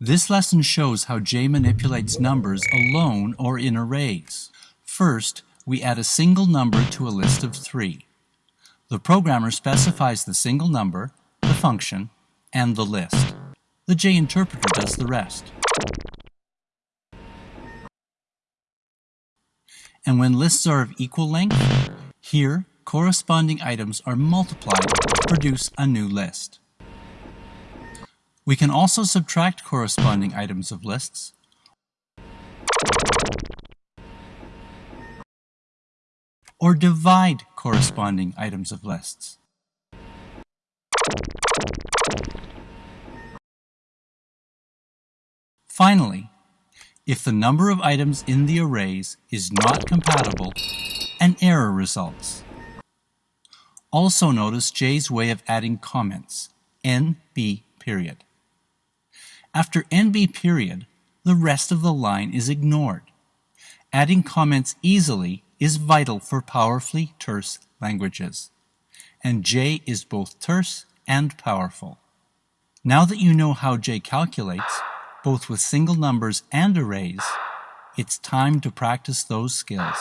This lesson shows how J manipulates numbers alone or in arrays. First, we add a single number to a list of three. The programmer specifies the single number, the function, and the list. The J interpreter does the rest. And when lists are of equal length, here corresponding items are multiplied to produce a new list. We can also subtract corresponding items of lists or divide corresponding items of lists. Finally, if the number of items in the arrays is not compatible, an error results. Also notice J's way of adding comments, NB period. After NB period, the rest of the line is ignored. Adding comments easily is vital for powerfully terse languages, and J is both terse and powerful. Now that you know how J calculates, both with single numbers and arrays, it's time to practice those skills.